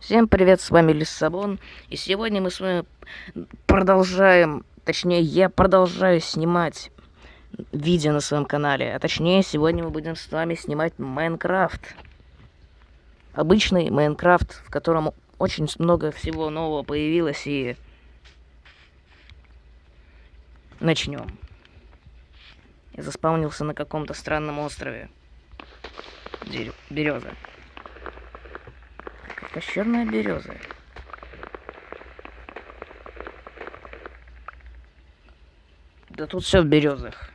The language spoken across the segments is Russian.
Всем привет, с вами Лиссабон, и сегодня мы с вами продолжаем, точнее, я продолжаю снимать видео на своем канале, а точнее, сегодня мы будем с вами снимать Майнкрафт. Обычный Майнкрафт, в котором очень много всего нового появилось, и начнем. Я заспавнился на каком-то странном острове. Береза. Это черная береза. Да тут все в березах.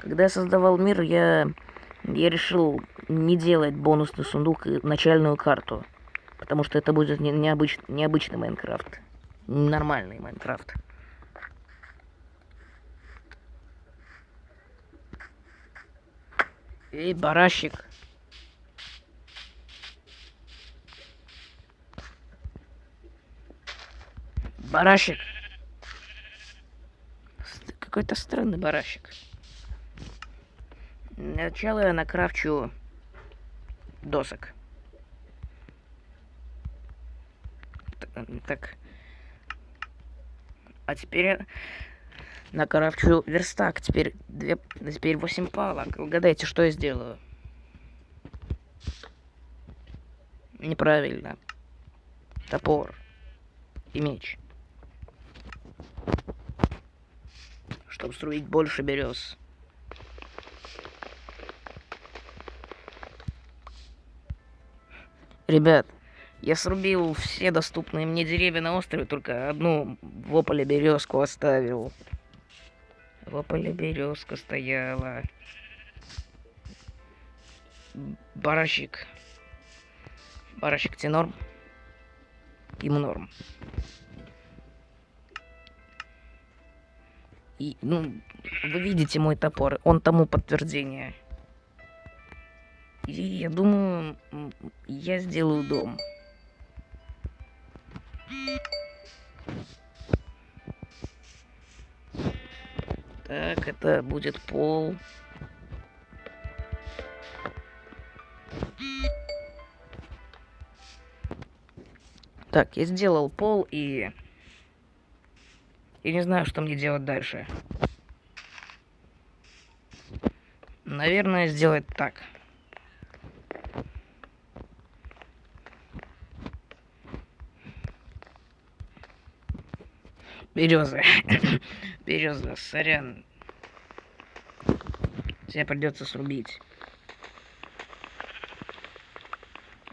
Когда я создавал мир, я, я решил не делать бонусный сундук и начальную карту. Потому что это будет не, необыч, необычный Майнкрафт. Нормальный Майнкрафт. Эй, барашек. Барашек. Какой-то странный барашек. Сначала я накрафчу досок. Так. А теперь накрафчу верстак. Теперь, две, теперь 8 палок. Угадайте, что я сделаю? Неправильно. Топор. И меч. Чтобы строить больше берез. Ребят, я срубил все доступные мне деревья на острове, только одну в ополе березку оставил. В ополе березка стояла. Барашек. Барашек тебе норм? Ему норм. И, ну, вы видите мой топор, он тому подтверждение. И я думаю, я сделаю дом. Так, это будет пол. Так, я сделал пол и... Я не знаю, что мне делать дальше. Наверное, сделать так. Береза. Береза, сорян. Тебе придется срубить.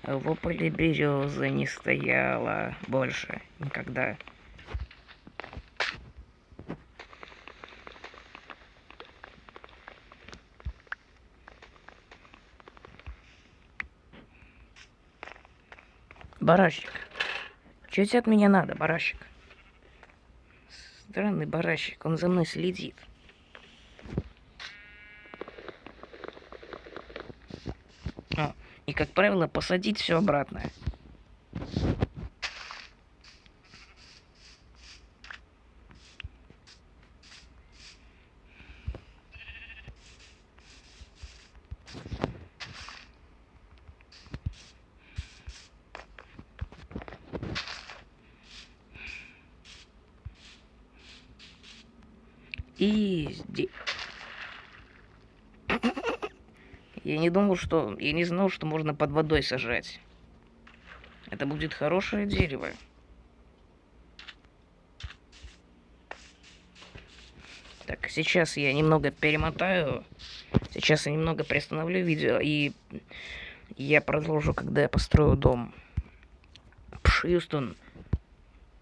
В ополе береза не стояла больше никогда. Барашек. Что тебе от меня надо, барашек? Странный барашек, он за мной следит. А, и, как правило, посадить все обратно. И здесь. Я не думал, что... Я не знал, что можно под водой сажать. Это будет хорошее дерево. Так, сейчас я немного перемотаю. Сейчас я немного приостановлю видео, и я продолжу, когда я построю дом. Пшистон,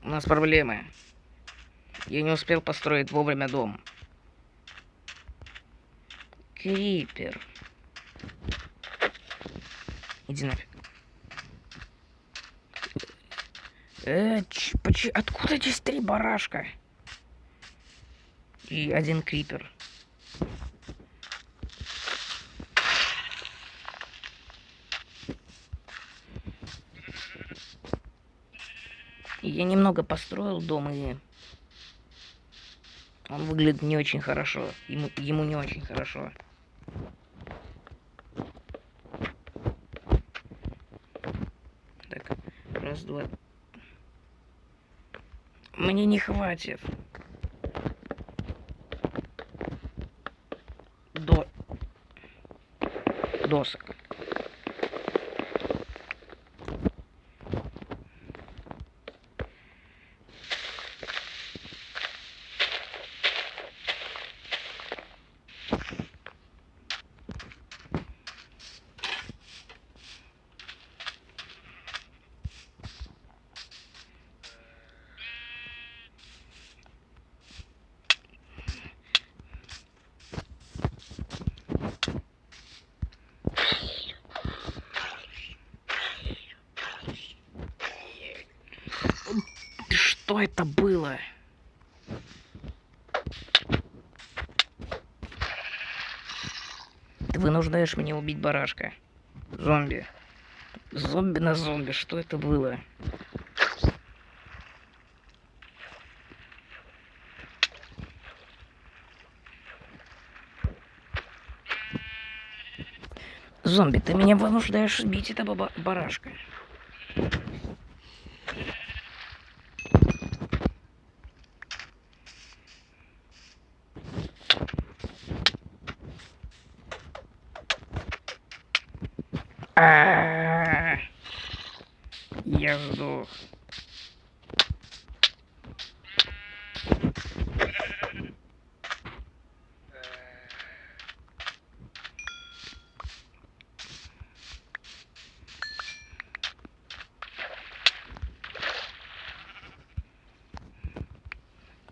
у нас проблемы. Я не успел построить вовремя дом. Крипер. Иди нафиг. Э, откуда здесь три барашка? И один крипер. Я немного построил дом и Он выглядит не очень хорошо. Ему, ему не очень хорошо. Так, раз, два. Мне не хватит. До... Досок. Что это было? Ты вынуждаешь меня убить барашка. Зомби. Зомби на зомби. Что это было? Зомби, ты меня вынуждаешь убить этого барашка. Я сдох.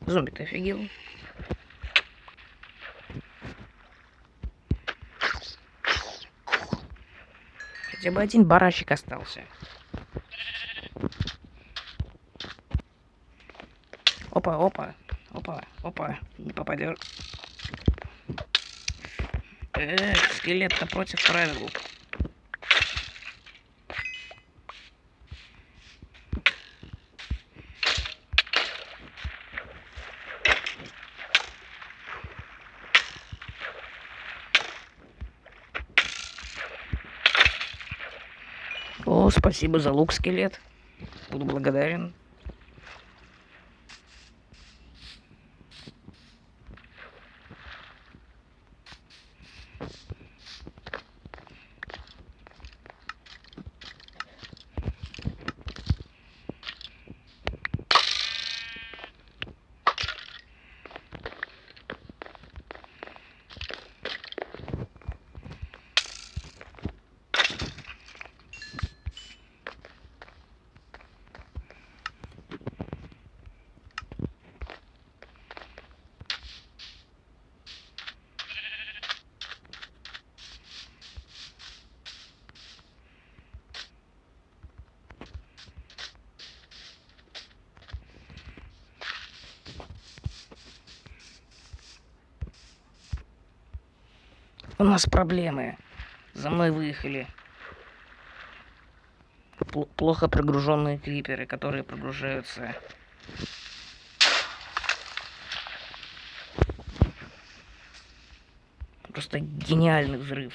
Зомби, ты офигел? Хотя бы один барашек остался. Опа, опа, опа, опа, не попадешь. Эх, скелет напротив правил. Спасибо за лук, скелет. Буду благодарен. У нас проблемы. За мной выехали. Пл плохо прогруженные криперы, которые прогружаются. Просто гениальный взрыв.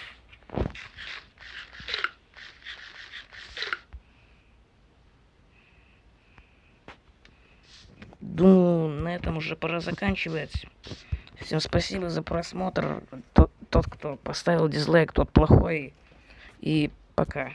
Думаю, на этом уже пора заканчивать. Всем спасибо за просмотр. Тот, кто поставил дизлайк, тот плохой. И пока.